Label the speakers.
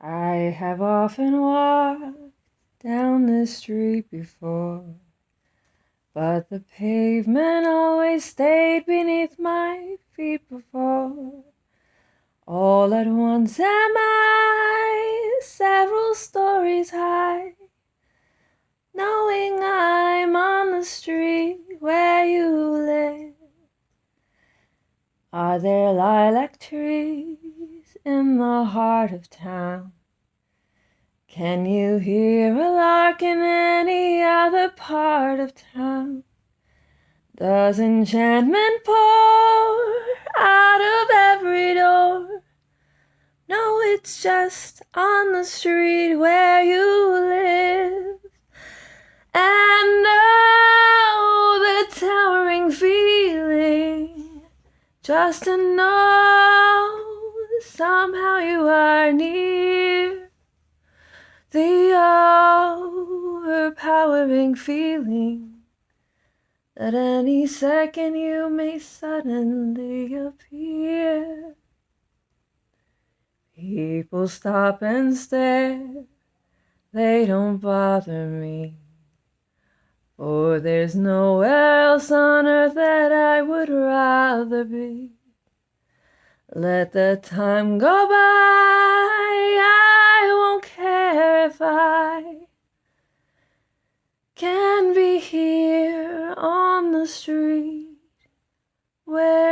Speaker 1: I have often walked down this street before, but the pavement always stayed beneath my feet before. All at once am I several stories high, knowing I'm on the street where you live. Are there lilac trees in the heart of town? Can you hear a lark in any other part of town? Does enchantment pour out of every door? No, it's just on the street where you live. And oh, the towering feeling just to know somehow you are near the overpowering feeling that any second you may suddenly appear. People stop and stare, they don't bother me. For there's nowhere else on earth that I would rather be. Let the time go by, I won't care if I can be here on the street where